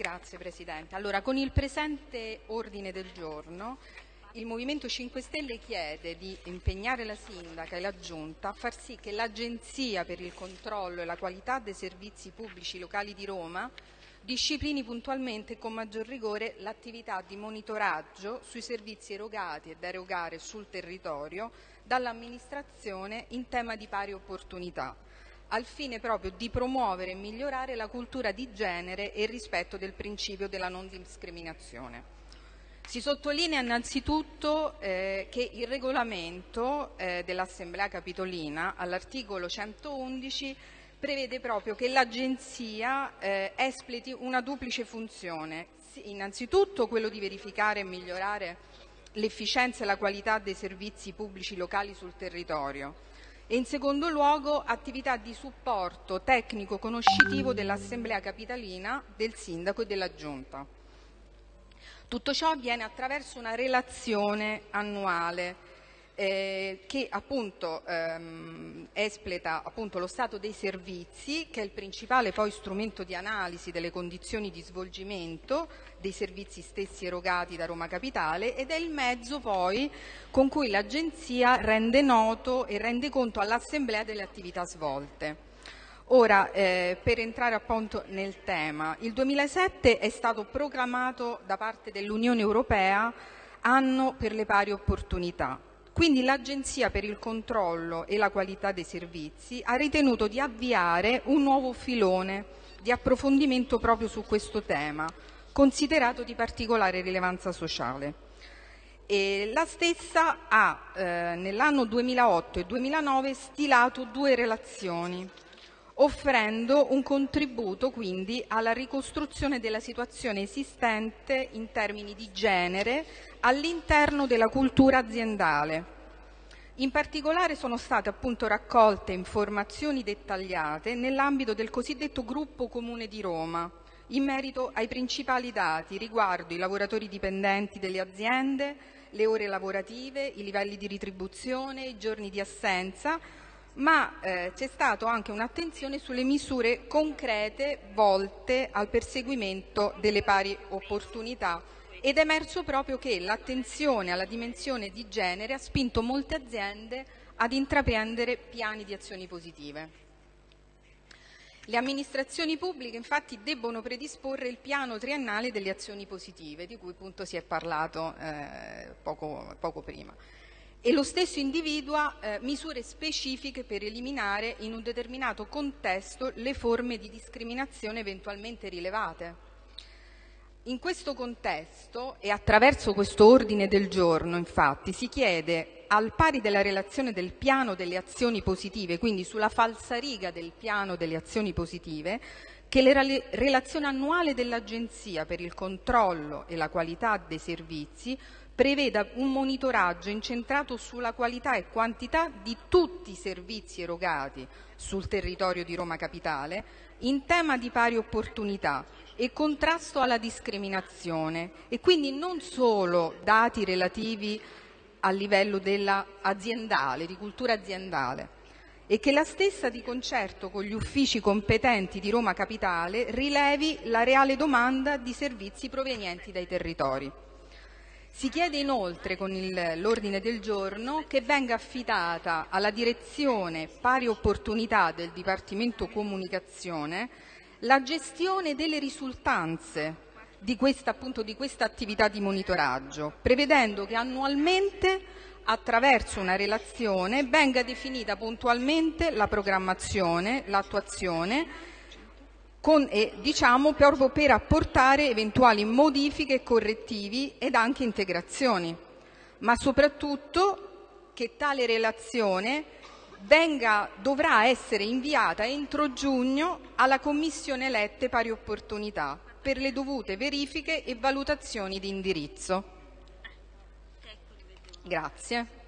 Grazie Presidente. Allora, con il presente ordine del giorno il Movimento 5 Stelle chiede di impegnare la Sindaca e la Giunta a far sì che l'Agenzia per il controllo e la qualità dei servizi pubblici locali di Roma disciplini puntualmente e con maggior rigore l'attività di monitoraggio sui servizi erogati e da erogare sul territorio dall'amministrazione in tema di pari opportunità al fine proprio di promuovere e migliorare la cultura di genere e il rispetto del principio della non discriminazione. Si sottolinea innanzitutto eh, che il regolamento eh, dell'Assemblea Capitolina all'articolo 111 prevede proprio che l'Agenzia eh, espleti una duplice funzione, innanzitutto quello di verificare e migliorare l'efficienza e la qualità dei servizi pubblici locali sul territorio e in secondo luogo attività di supporto tecnico-conoscitivo dell'Assemblea Capitalina, del Sindaco e della Giunta. Tutto ciò avviene attraverso una relazione annuale eh, che appunto ehm, espleta appunto, lo stato dei servizi, che è il principale poi strumento di analisi delle condizioni di svolgimento dei servizi stessi erogati da Roma Capitale ed è il mezzo poi con cui l'Agenzia rende noto e rende conto all'Assemblea delle attività svolte. Ora, eh, per entrare appunto nel tema, il 2007 è stato proclamato da parte dell'Unione Europea anno per le pari opportunità quindi l'Agenzia per il controllo e la qualità dei servizi ha ritenuto di avviare un nuovo filone di approfondimento proprio su questo tema, considerato di particolare rilevanza sociale. E la stessa ha eh, nell'anno 2008 e 2009 stilato due relazioni, offrendo un contributo quindi alla ricostruzione della situazione esistente in termini di genere all'interno della cultura aziendale. In particolare sono state appunto raccolte informazioni dettagliate nell'ambito del cosiddetto gruppo comune di Roma, in merito ai principali dati riguardo i lavoratori dipendenti delle aziende, le ore lavorative, i livelli di retribuzione, i giorni di assenza, ma eh, c'è stata anche un'attenzione sulle misure concrete volte al perseguimento delle pari opportunità ed è emerso proprio che l'attenzione alla dimensione di genere ha spinto molte aziende ad intraprendere piani di azioni positive. Le amministrazioni pubbliche infatti debbono predisporre il piano triennale delle azioni positive, di cui appunto si è parlato eh, poco, poco prima e lo stesso individua eh, misure specifiche per eliminare in un determinato contesto le forme di discriminazione eventualmente rilevate. In questo contesto e attraverso questo ordine del giorno, infatti, si chiede, al pari della relazione del piano delle azioni positive, quindi sulla falsariga del piano delle azioni positive, che la relazione annuale dell'Agenzia per il controllo e la qualità dei servizi preveda un monitoraggio incentrato sulla qualità e quantità di tutti i servizi erogati sul territorio di Roma Capitale in tema di pari opportunità e contrasto alla discriminazione e quindi non solo dati relativi a livello aziendale, di cultura aziendale e che la stessa di concerto con gli uffici competenti di Roma Capitale rilevi la reale domanda di servizi provenienti dai territori. Si chiede inoltre con l'ordine del giorno che venga affidata alla direzione pari opportunità del Dipartimento Comunicazione la gestione delle risultanze di questa, appunto, di questa attività di monitoraggio, prevedendo che annualmente attraverso una relazione venga definita puntualmente la programmazione, l'attuazione con, eh, diciamo, proprio per apportare eventuali modifiche correttivi ed anche integrazioni, ma soprattutto che tale relazione venga, dovrà essere inviata entro giugno alla Commissione elette pari opportunità per le dovute verifiche e valutazioni di indirizzo. Grazie.